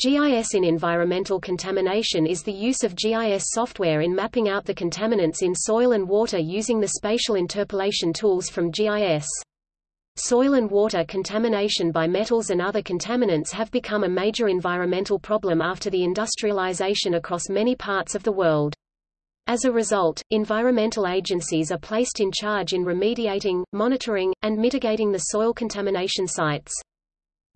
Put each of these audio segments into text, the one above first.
GIS in environmental contamination is the use of GIS software in mapping out the contaminants in soil and water using the spatial interpolation tools from GIS. Soil and water contamination by metals and other contaminants have become a major environmental problem after the industrialization across many parts of the world. As a result, environmental agencies are placed in charge in remediating, monitoring, and mitigating the soil contamination sites.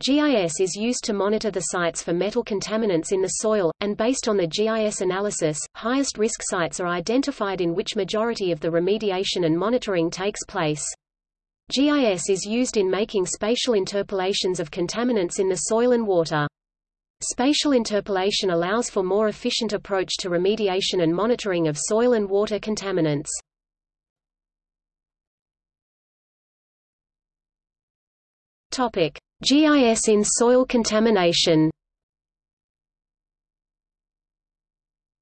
GIS is used to monitor the sites for metal contaminants in the soil, and based on the GIS analysis, highest risk sites are identified in which majority of the remediation and monitoring takes place. GIS is used in making spatial interpolations of contaminants in the soil and water. Spatial interpolation allows for more efficient approach to remediation and monitoring of soil and water contaminants. Topic: GIS in soil contamination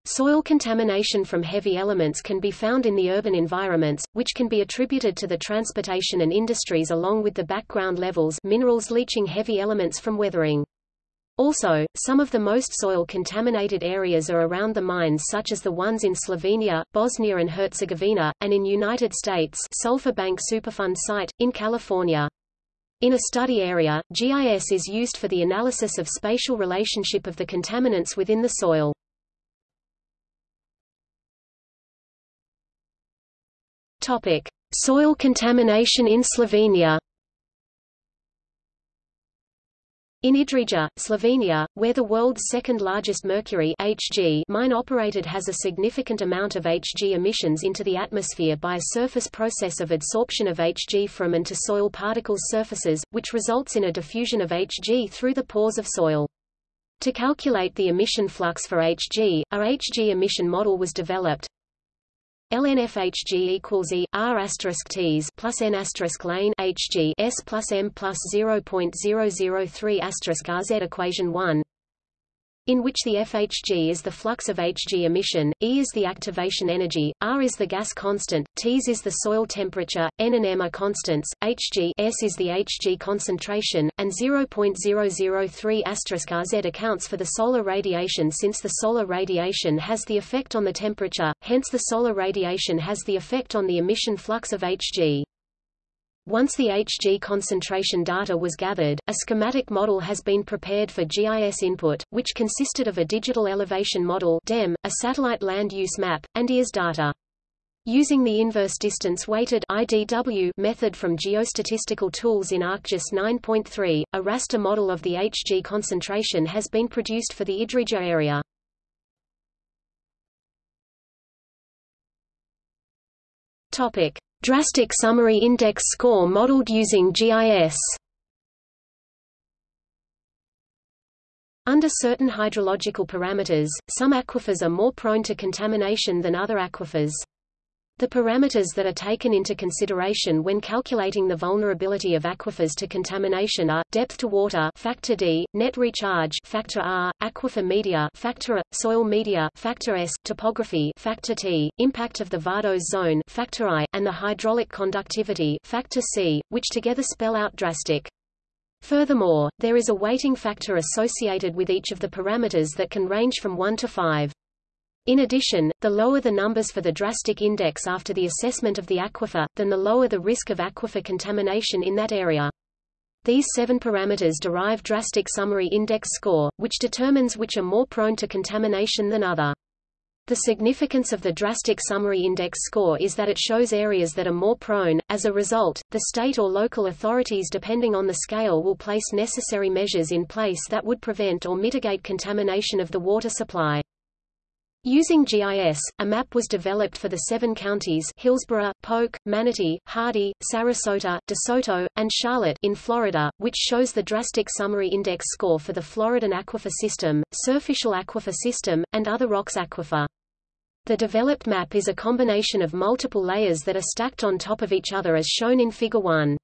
Soil contamination from heavy elements can be found in the urban environments, which can be attributed to the transportation and industries along with the background levels minerals leaching heavy elements from weathering. Also, some of the most soil-contaminated areas are around the mines such as the ones in Slovenia, Bosnia and Herzegovina, and in United States Sulphur Bank Superfund site, in California. In a study area, GIS is used for the analysis of spatial relationship of the contaminants within the soil. Topic: Soil contamination in Slovenia. In Idrija, Slovenia, where the world's second-largest mercury Hg mine operated has a significant amount of Hg emissions into the atmosphere by a surface process of adsorption of Hg from and to soil particles surfaces, which results in a diffusion of Hg through the pores of soil. To calculate the emission flux for Hg, a Hg emission model was developed, LNFHG equals E R asterisk T's plus N asterisk lane HG S plus M plus 0.003 asterisk RZ equation 1 in which the FHG is the flux of Hg emission, E is the activation energy, R is the gas constant, Ts is the soil temperature, N and M are constants, Hg S is the Hg concentration, and 0.003 RZ accounts for the solar radiation since the solar radiation has the effect on the temperature, hence the solar radiation has the effect on the emission flux of Hg. Once the Hg concentration data was gathered, a schematic model has been prepared for GIS input, which consisted of a digital elevation model DEM, a satellite land use map, and EARS data. Using the inverse distance weighted IDW method from geostatistical tools in ArcGIS 9.3, a raster model of the Hg concentration has been produced for the Idrija area. Topic: Drastic Summary Index score modeled using GIS Under certain hydrological parameters, some aquifers are more prone to contamination than other aquifers. The parameters that are taken into consideration when calculating the vulnerability of aquifers to contamination are depth to water factor D, net recharge factor R, aquifer media factor A, soil media factor S, topography factor T, impact of the Vadose zone factor I, and the hydraulic conductivity factor C, which together spell out drastic. Furthermore, there is a weighting factor associated with each of the parameters that can range from 1 to 5. In addition, the lower the numbers for the drastic index after the assessment of the aquifer, then the lower the risk of aquifer contamination in that area. These seven parameters derive drastic summary index score, which determines which are more prone to contamination than other. The significance of the drastic summary index score is that it shows areas that are more prone. As a result, the state or local authorities depending on the scale will place necessary measures in place that would prevent or mitigate contamination of the water supply. Using GIS, a map was developed for the seven counties Hillsborough, Polk, Manatee, Hardee, Sarasota, DeSoto, and Charlotte in Florida, which shows the drastic summary index score for the Floridan aquifer system, surficial aquifer system, and other rocks aquifer. The developed map is a combination of multiple layers that are stacked on top of each other as shown in Figure 1.